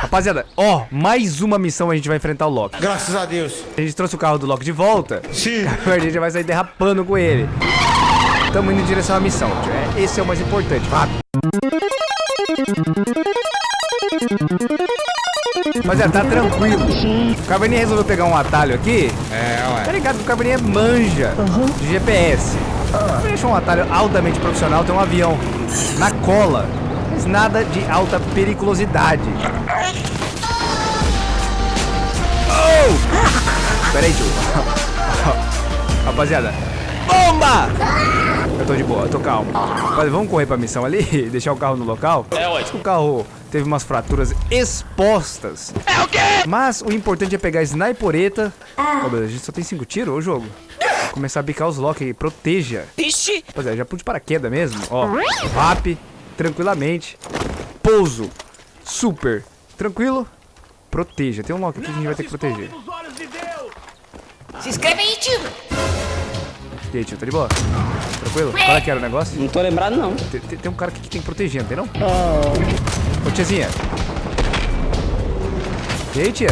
Rapaziada, ó, mais uma missão a gente vai enfrentar o Loki. Graças a Deus. A gente trouxe o carro do Loki de volta. Sim. A gente vai sair derrapando com ele. Estamos indo em direção à missão. tio. É, Esse é o mais importante. Rápido. Rapaziada, tá tranquilo. O Cabernet resolveu pegar um atalho aqui. É, Tá ué. ligado que o Cabernet é manja de GPS. Ele achou um atalho altamente profissional, tem um avião na cola. Mas nada de alta periculosidade. Oh! Pera aí, tio. Rapaziada. Bomba! Eu tô de boa, eu tô calmo. Mas vamos correr pra missão ali e deixar o carro no local? É, Acho que o carro teve umas fraturas expostas. É o quê? Mas o importante é pegar a snipereta. Ô, meu, a gente só tem cinco tiros, ô jogo. Começar a bicar os lock aí, proteja. Ixi! Rapaziada, já pude de paraquedas mesmo. Ó, rap, tranquilamente. Pouso, super, tranquilo. Proteja. Tem um lock aqui que a gente vai ter que proteger. Se inscreve aí, tio! E aí, tio, tá de boa? Tranquilo? Qual é que era o negócio? Não tô lembrado, não. Tem, tem- tem um cara aqui que tem que proteger, não tem não? Ô, tiazinha. E aí, tia?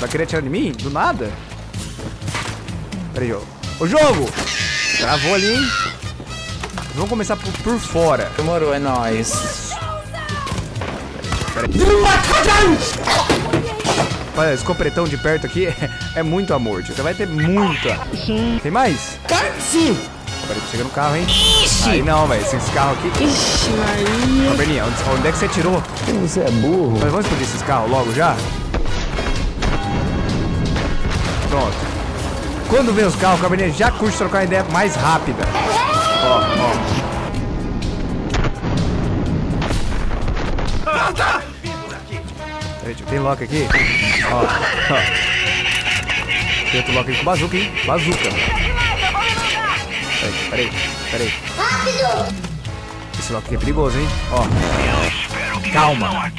Vai querer atirar em mim? Do nada? Pera aí, ô. Jogo! Travou ali, hein? Vamos começar por, por fora. Demorou, é nóis. Olha, esse copretão de perto aqui é, é muito amor, tio. Você vai ter muita. Tem mais? Sim. Peraí, chega no carro, hein? Aí não, velho. Esse carro aqui. Ixi, Maria. Ô, Berninha, onde, onde é que você tirou? Você é burro. Mas vamos explodir esses carros logo já? Pronto. Quando vem os carros, o Cabernet já curte trocar uma ideia mais rápida. Ó, ó. Tem lock aqui? Ó, ó. Tem outro lock aqui com bazuca, hein? Bazuca. Peraí, peraí, peraí. Rápido! Esse lock aqui é perigoso, hein? Ó. Calma.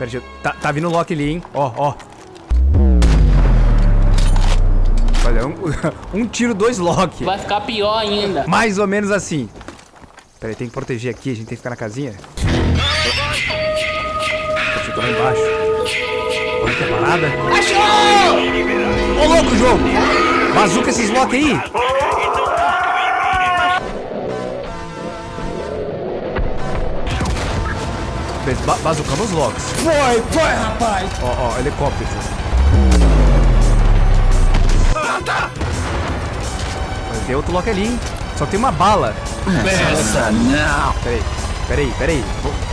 Eu... Tá, tá vindo o Loki ali, hein? Ó, ó. Olha, um, um tiro, dois Loki. Vai ficar pior ainda. Mais ou menos assim. Pera aí, tem que proteger aqui, a gente tem que ficar na casinha. Eu tô lá embaixo. Olha que parada. Achou! Ô, louco, jogo! Bazuca esses Loki aí! Beleza, Ba bazucamos os Locks. Foi, foi, rapaz. Ó, ó, helicóptero. Mas tem outro Loki ali, hein? Só tem uma bala. Essa não. Peraí, peraí, peraí. Vou...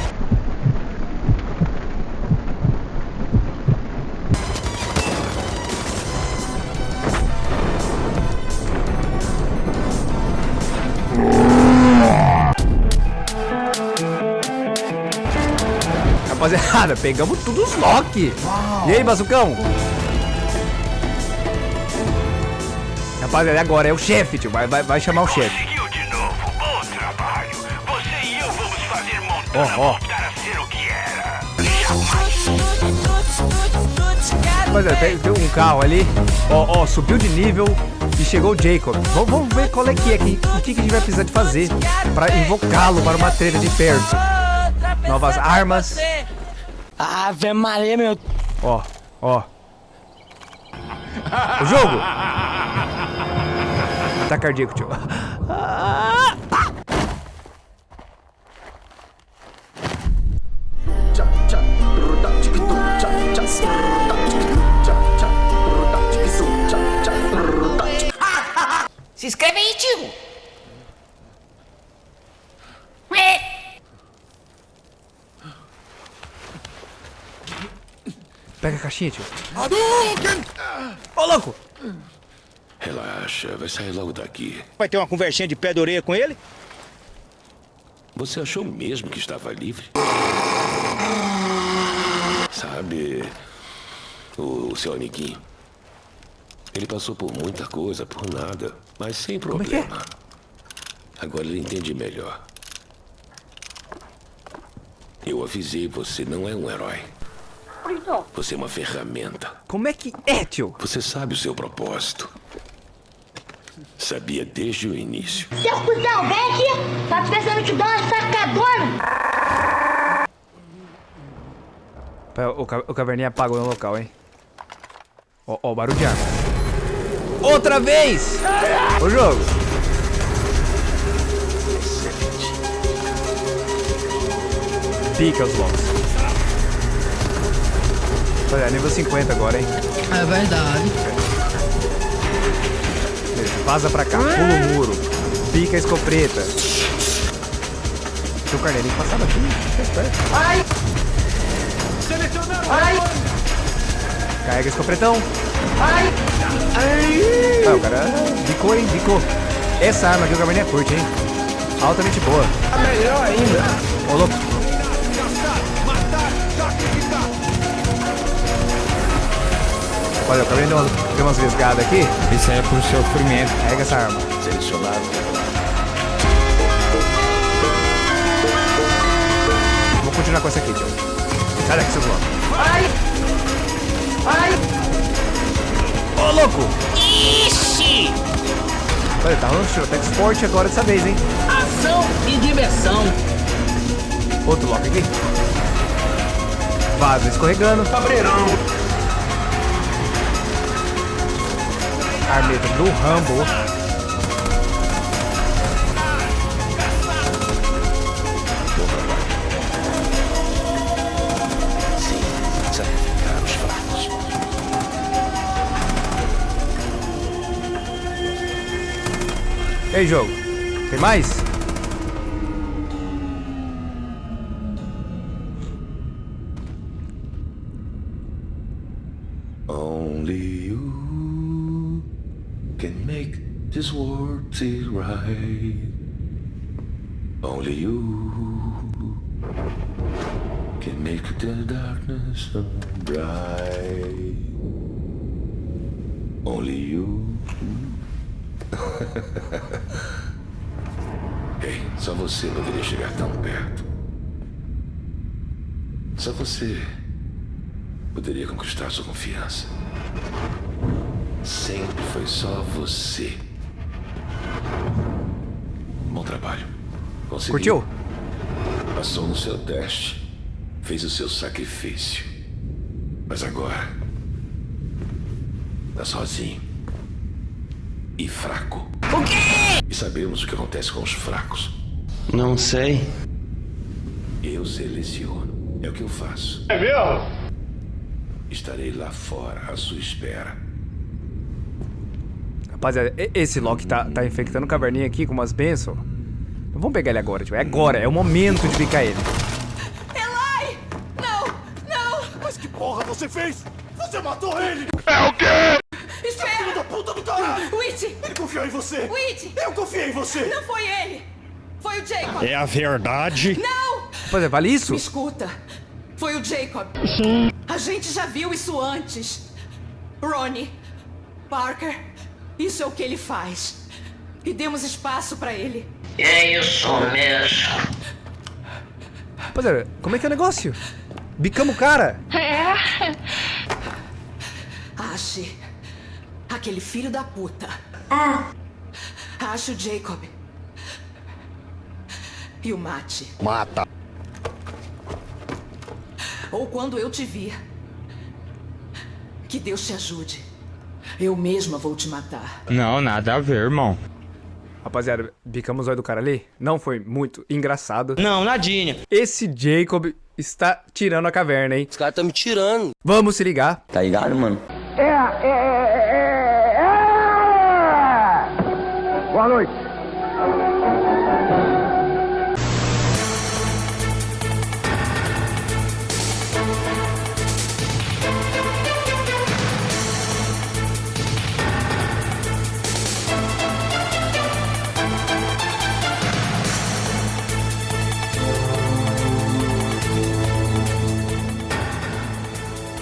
Rapaziada, pegamos tudo os Loki. E aí, Bazucão? Rapaziada, agora é o chefe, tio. Vai, vai, vai chamar o chefe. Conseguiu de novo. Bom trabalho. Você e eu vamos fazer Montana Ó, ó. voltar a ser o que era. Rapaziada, tem, tem um carro ali. Ó, ó, subiu de nível e chegou o Jacob. Vamos, vamos ver qual é que é, que, o que, que a gente vai precisar de fazer pra invocá-lo para uma treta de perto. Novas armas. Ave Maria, meu. Ó, ó. O jogo! Tá cardíaco, tio. Se caixinha, tio. Ô, louco! Relaxa, vai sair logo daqui. Vai ter uma conversinha de pé de orelha com ele? Você achou mesmo que estava livre? Sabe, o, seu amiguinho. Ele passou por muita coisa, por nada, mas sem é que é? problema. Agora ele entende melhor. Eu avisei, você não é um herói. Rápido. Você é uma ferramenta. Como é que é, tio? Você sabe o seu propósito. Sabia desde o início. Seu cuzão, vem aqui! Tá pensando te dar uma sacadona! Pera, O, ca- o caverninha apagou no local, hein? Ó, ó, o barulho de arma. Outra vez! O jogo. Pica os blocos. Olha, nível 50 agora, hein? É verdade. Beleza, vaza pra cá, pula o muro. Pica a escopeta. Seu carneirinho passava aqui. Fica esperto. Carrega escopretão. Ah, o cara bicou, hein? Bicou. Essa arma aqui o Caverninha curte, hein? Altamente boa. Tá melhor ainda. Ô, louco. Olha, o Caverninha deu umas, deu umas vesgadas aqui. Isso aí é pro sofrimento. Carrega essa arma. Selecionado. Vou continuar com essa aqui, tio. Sai daqui, seus loucos. Ô, louco! Ixi! Olha, tá rolando tirotex forte agora dessa vez, hein? Ação e diversão. Outro lock aqui. Vaza escorregando. Cabreirão. Armeta do Rambo. E aí, jogo? Tem mais? Only you can make this world seem right. Only you can make the darkness bright. Only you. Ei, só você poderia chegar tão perto. Só você poderia conquistar sua confiança. Sempre foi só você. Bom trabalho. Conseguiu. Curtiu? Passou no seu teste. Fez o seu sacrifício. Mas agora. Tá sozinho. E fraco. O quê? E sabemos o que acontece com os fracos. Não sei. Eu seleciono. É o que eu faço. É mesmo? Estarei lá fora à sua espera. Rapaziada, esse Loki tá, tá infectando o caverninha aqui com umas bênçãos. Então Vamos pegar ele agora, tipo. É agora, é o momento de picar ele. Elai! Não! Não! Mas que porra você fez? Você matou ele! Espera! Da puta do caralho! Witch! Ele confiou em você! Witch! Eu confiei em você! Não foi ele! Foi o Jacob! É a verdade. Não! Rapaziada, vale isso? Me escuta! Foi o Jacob! A gente já viu isso antes! Ronnie, Parker, isso é o que ele faz. E demos espaço pra ele. É isso mesmo. Rapaziada, como é que é o negócio? Bicamos o cara. Ache aquele filho da puta. Ache o Jacob. E o mate. Mata. Ou quando eu te vir. Que Deus te ajude. Eu mesma vou te matar. Não, nada a ver, irmão. Rapaziada, bicamos o olho do cara ali. Não foi muito engraçado. Não, nadinha. Esse Jacob está tirando a caverna, hein? Os caras tão me tirando. Vamos se ligar. Tá ligado, mano? Boa noite!